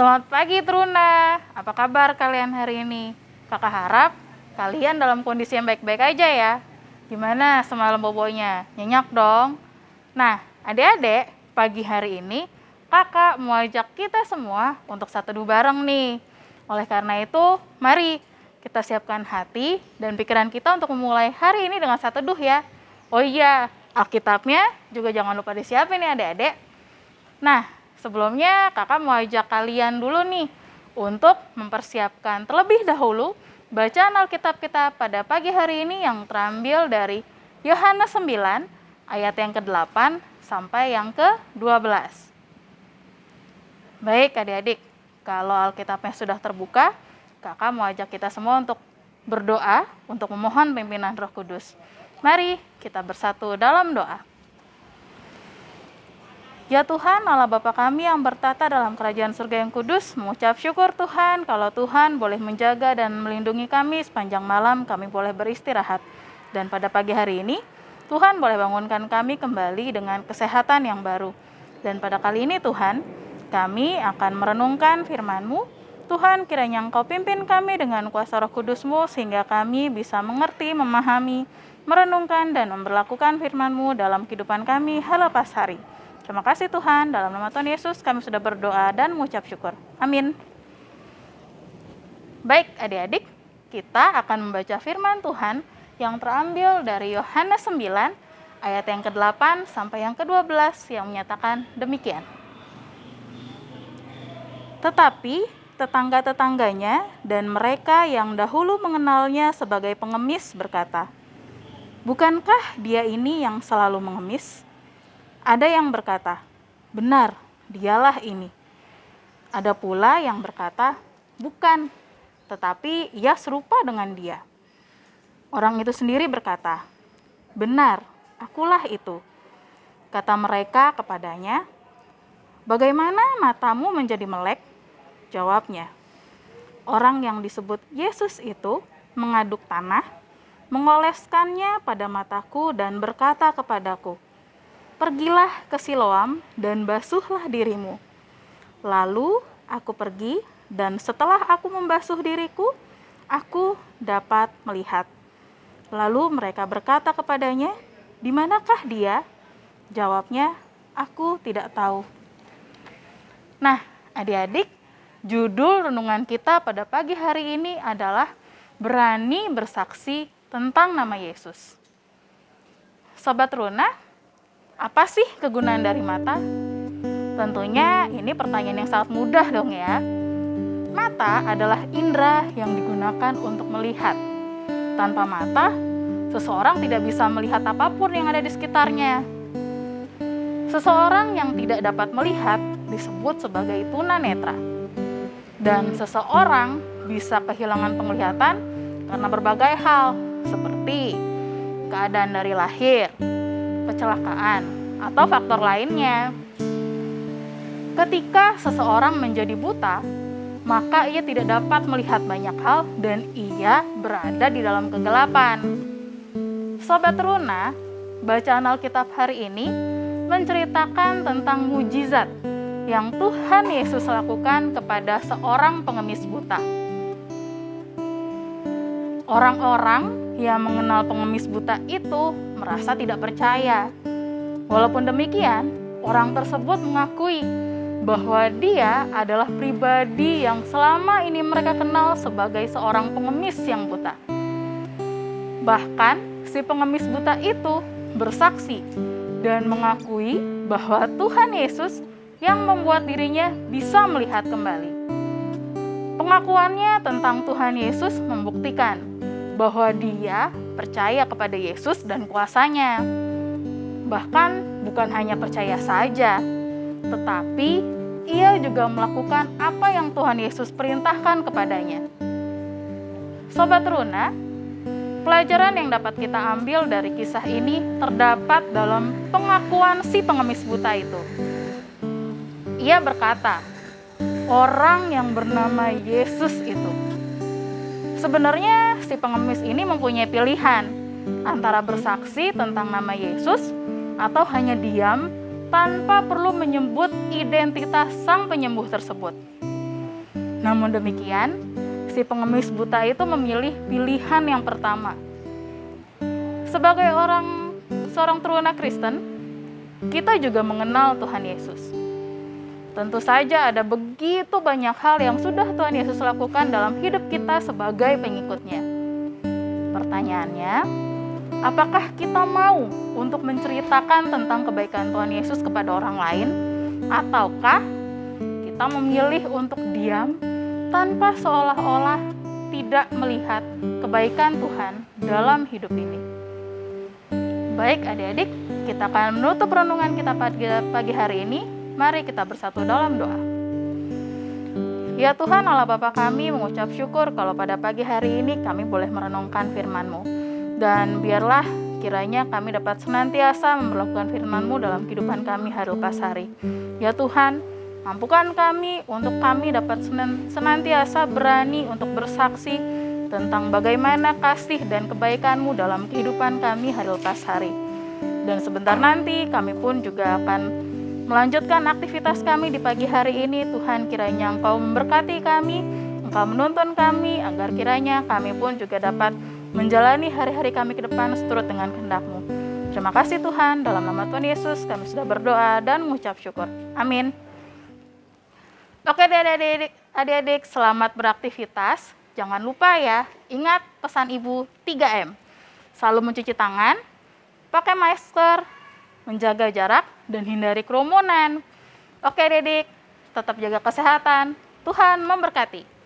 Selamat pagi Truna, apa kabar kalian hari ini? Kakak harap kalian dalam kondisi yang baik-baik aja ya. Gimana semalam bobonya? Nyenyak dong? Nah, adik-adik, pagi hari ini kakak mau ajak kita semua untuk satu dua bareng nih. Oleh karena itu, mari kita siapkan hati dan pikiran kita untuk memulai hari ini dengan satu duh ya. Oh iya, Alkitabnya juga jangan lupa disiapin ya adik-adik. Nah, sebelumnya kakak mau ajak kalian dulu nih untuk mempersiapkan terlebih dahulu bacaan Alkitab kita pada pagi hari ini yang terambil dari Yohanes 9 ayat yang ke-8 sampai yang ke-12. Baik adik-adik, kalau Alkitabnya sudah terbuka, kakak mau ajak kita semua untuk berdoa untuk memohon pimpinan Roh Kudus. Mari kita bersatu dalam doa. Ya Tuhan, Allah Bapa kami yang bertata dalam kerajaan surga yang kudus, mengucap syukur Tuhan kalau Tuhan boleh menjaga dan melindungi kami sepanjang malam kami boleh beristirahat. Dan pada pagi hari ini, Tuhan boleh bangunkan kami kembali dengan kesehatan yang baru. Dan pada kali ini Tuhan, kami akan merenungkan firman-Mu. Tuhan kiranya Engkau pimpin kami dengan kuasa roh kudus-Mu sehingga kami bisa mengerti, memahami, merenungkan dan memperlakukan firman-Mu dalam kehidupan kami halapas hari. Terima kasih Tuhan, dalam nama Tuhan Yesus kami sudah berdoa dan mengucap syukur. Amin. Baik adik-adik, kita akan membaca firman Tuhan yang terambil dari Yohanes 9 ayat yang ke-8 sampai yang ke-12 yang menyatakan demikian. Tetapi tetangga-tetangganya dan mereka yang dahulu mengenalnya sebagai pengemis berkata, Bukankah dia ini yang selalu mengemis? Ada yang berkata, "Benar, dialah ini." Ada pula yang berkata, "Bukan, tetapi ia serupa dengan dia." Orang itu sendiri berkata, "Benar, akulah itu." Kata mereka kepadanya, "Bagaimana matamu menjadi melek?" Jawabnya, "Orang yang disebut Yesus itu mengaduk tanah mengoleskannya pada mataku dan berkata kepadaku, Pergilah ke Siloam dan basuhlah dirimu. Lalu aku pergi dan setelah aku membasuh diriku, aku dapat melihat. Lalu mereka berkata kepadanya, di manakah dia? Jawabnya, aku tidak tahu. Nah, adik-adik, judul renungan kita pada pagi hari ini adalah berani bersaksi tentang nama Yesus. Sobat Runa, apa sih kegunaan dari mata? Tentunya ini pertanyaan yang sangat mudah dong ya. Mata adalah indera yang digunakan untuk melihat. Tanpa mata, seseorang tidak bisa melihat apa pun yang ada di sekitarnya. Seseorang yang tidak dapat melihat disebut sebagai tunanetra. Dan seseorang bisa kehilangan penglihatan karena berbagai hal, seperti keadaan dari lahir, kecelakaan, atau faktor lainnya. Ketika seseorang menjadi buta, maka ia tidak dapat melihat banyak hal dan ia berada di dalam kegelapan. Sobat Runa, bacaan Alkitab hari ini menceritakan tentang mujizat yang Tuhan Yesus lakukan kepada seorang pengemis buta. Orang-orang yang mengenal pengemis buta itu merasa tidak percaya. Walaupun demikian, orang tersebut mengakui bahwa dia adalah pribadi yang selama ini mereka kenal sebagai seorang pengemis yang buta. Bahkan, si pengemis buta itu bersaksi dan mengakui bahwa Tuhan Yesus yang membuat dirinya bisa melihat kembali. Pengakuannya tentang Tuhan Yesus membuktikan bahwa dia percaya kepada Yesus dan kuasanya. Bahkan bukan hanya percaya saja, tetapi ia juga melakukan apa yang Tuhan Yesus perintahkan kepadanya. Sobat Runa, pelajaran yang dapat kita ambil dari kisah ini terdapat dalam pengakuan si pengemis buta itu. Ia berkata, orang yang bernama Yesus itu Sebenarnya si pengemis ini mempunyai pilihan antara bersaksi tentang nama Yesus atau hanya diam tanpa perlu menyebut identitas sang penyembuh tersebut. Namun demikian, si pengemis buta itu memilih pilihan yang pertama. Sebagai orang seorang teruna Kristen, kita juga mengenal Tuhan Yesus. Tentu saja ada begitu banyak hal yang sudah Tuhan Yesus lakukan dalam hidup kita sebagai pengikutnya. Pertanyaannya, apakah kita mau untuk menceritakan tentang kebaikan Tuhan Yesus kepada orang lain? Ataukah kita memilih untuk diam tanpa seolah-olah tidak melihat kebaikan Tuhan dalam hidup ini. Baik adik-adik, kita akan menutup renungan kita pagi, hari ini. Mari kita bersatu dalam doa. Ya Tuhan Allah Bapa kami mengucap syukur kalau pada pagi hari ini kami boleh merenungkan firman-Mu. Dan biarlah kiranya kami dapat senantiasa memperlakukan firman-Mu dalam kehidupan kami hari lepas hari. Ya Tuhan, Mampukan kami untuk kami dapat senantiasa berani untuk bersaksi tentang bagaimana kasih dan kebaikan-Mu dalam kehidupan kami hari lepas hari. Dan sebentar nanti kami pun juga akan melanjutkan aktivitas kami di pagi hari ini. Tuhan kiranya Engkau memberkati kami, Engkau menuntun kami, agar kiranya kami pun juga dapat menjalani hari-hari kami ke depan seturut dengan kehendak-Mu. Terima kasih Tuhan, dalam nama Tuhan Yesus kami sudah berdoa dan mengucap syukur. Amin. Oke adik-adik, adik-adik selamat beraktivitas. Jangan lupa ya, ingat pesan ibu 3M. Selalu mencuci tangan, pakai masker, menjaga jarak, dan hindari kerumunan. Oke adik-adik, tetap jaga kesehatan. Tuhan memberkati.